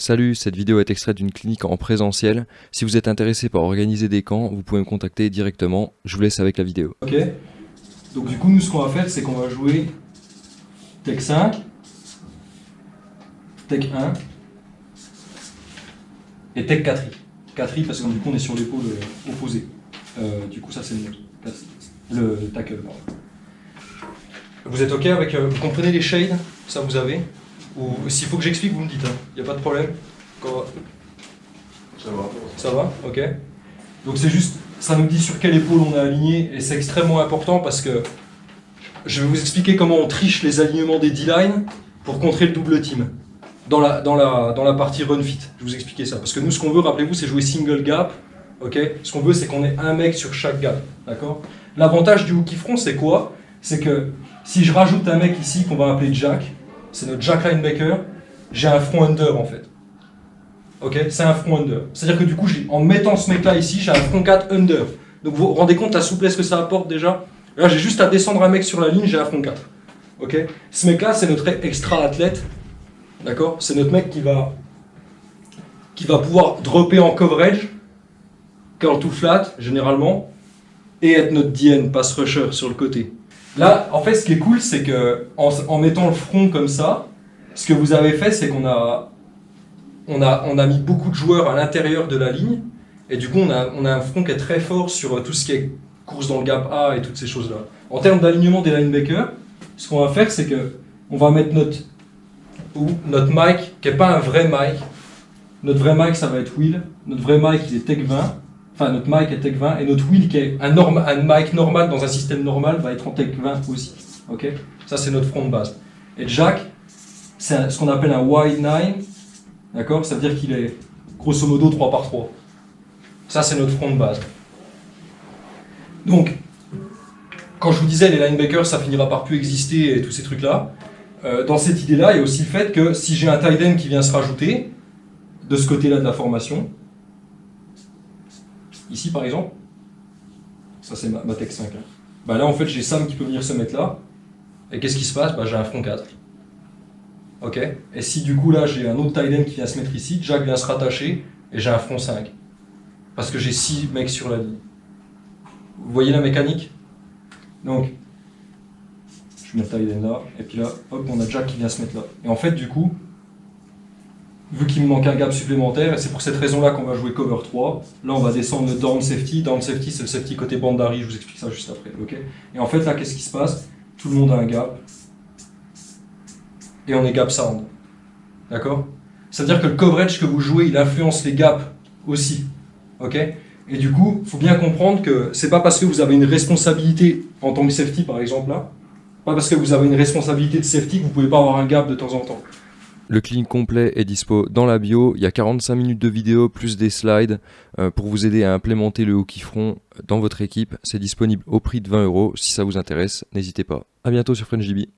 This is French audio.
Salut, cette vidéo est extraite d'une clinique en présentiel. Si vous êtes intéressé par organiser des camps, vous pouvez me contacter directement. Je vous laisse avec la vidéo. Ok Donc du coup, nous, ce qu'on va faire, c'est qu'on va jouer Tech 5, Tech 1 et Tech 4 4 parce que du coup, on est sur l'épaule euh, opposée. Euh, du coup, ça, c'est le. Le tackle. Vous êtes ok avec... euh, vous comprenez les shades? Ça, vous avez? Ou s'il faut que j'explique, vous me dites. Il n'y a pas de problème Quand- Ça va. Ça va Ok. Donc c'est juste, ça nous dit sur quelle épaule on est aligné et c'est extrêmement important parce que je vais vous expliquer comment on triche les alignements des D-line pour contrer le double team dans la, dans la, dans la partie run fit. Je vais vous expliquer ça. Parce que nous, ce qu'on veut, rappelez-vous, c'est jouer single gap. Ok ce qu'on veut, c'est qu'on ait un mec sur chaque gap. D'accord L'avantage du hooky front, c'est quoi? C'est que si je rajoute un mec ici qu'on va appeler Jack, c'est notre Jack linebacker, j'ai un front under en fait. Ok, c'est un front under. C'est-à-dire que du coup, en mettant ce mec-là ici, j'ai un front 4 under. Donc vous vous rendez compte la souplesse que ça apporte déjà? Là, j'ai juste à descendre un mec sur la ligne, j'ai un front 4. Ok? Ce mec-là, c'est notre extra athlète. D'accord? C'est notre mec qui va, qui va pouvoir dropper en coverage, curl to flat, généralement, et être notre DN, pass rusher, sur le côté. Là, en fait, ce qui est cool, c'est que en, mettant le front comme ça, ce que vous avez fait, c'est qu'on a, on a, on a mis beaucoup de joueurs à l'intérieur de la ligne, et du coup, on a, on a un front qui est très fort sur euh, tout ce qui est course dans le gap A et toutes ces choses-là. En termes d'alignement des linebackers, ce qu'on va faire, c'est que on va mettre notre, ou notre mic, qui n'est pas un vrai mic. Notre vrai mic, ça va être Will. Notre vrai mic, il est Tech 20. Enfin, notre mic est Tech 20. Et notre Will, qui est un, un mic normal dans un système normal, va être en Tech 20 aussi. Ok? Ça, c'est notre front de base. Et Jack, c'est ce qu'on appelle un wide 9. D'accord? Ça veut dire qu'il est grosso modo 3 par 3. Ça, c'est notre front de base. Donc, quand je vous disais les linebackers, ça finira par plus exister et tous ces trucs-là, euh, dans cette idée-là, il y a aussi le fait que si j'ai un tight end qui vient se rajouter, de ce côté-là de la formation, ici par exemple, ça c'est ma, tech 5, hein. bah là en fait j'ai Sam qui peut venir se mettre là, et qu'est-ce qui se passe? Bah, J'ai un front 4. Ok? Et si du coup là j'ai un autre tight end qui vient se mettre ici, Jack vient se rattacher, et j'ai un front 5. Parce que j'ai 6 mecs sur la ligne. Vous voyez la mécanique? Donc, je mets le tight end là, et puis là, hop, on a Jack qui vient se mettre là. Et en fait, du coup, vu qu'il me manque un gap supplémentaire, et c'est pour cette raison-là qu'on va jouer cover 3, là on va descendre le down safety. Down safety, c'est le safety côté bandari, je vous explique ça juste après. ok? Et en fait, là, qu'est-ce qui se passe? Tout le monde a un gap, et on est gap sound. D'accord? C'est-à-dire que le coverage que vous jouez, il influence les gaps aussi. Ok? Et du coup, il faut bien comprendre que c'est pas parce que vous avez une responsabilité en tant que safety, par exemple, là, pas parce que vous avez une responsabilité de safety que vous pouvez pas avoir un gap de temps en temps. Le clinique complet est dispo dans la bio. Il y a 45 minutes de vidéo plus des slides euh, pour vous aider à implémenter le hockey front dans votre équipe. C'est disponible au prix de 20 euros. Si ça vous intéresse, n'hésitez pas. À bientôt sur FrenchDB.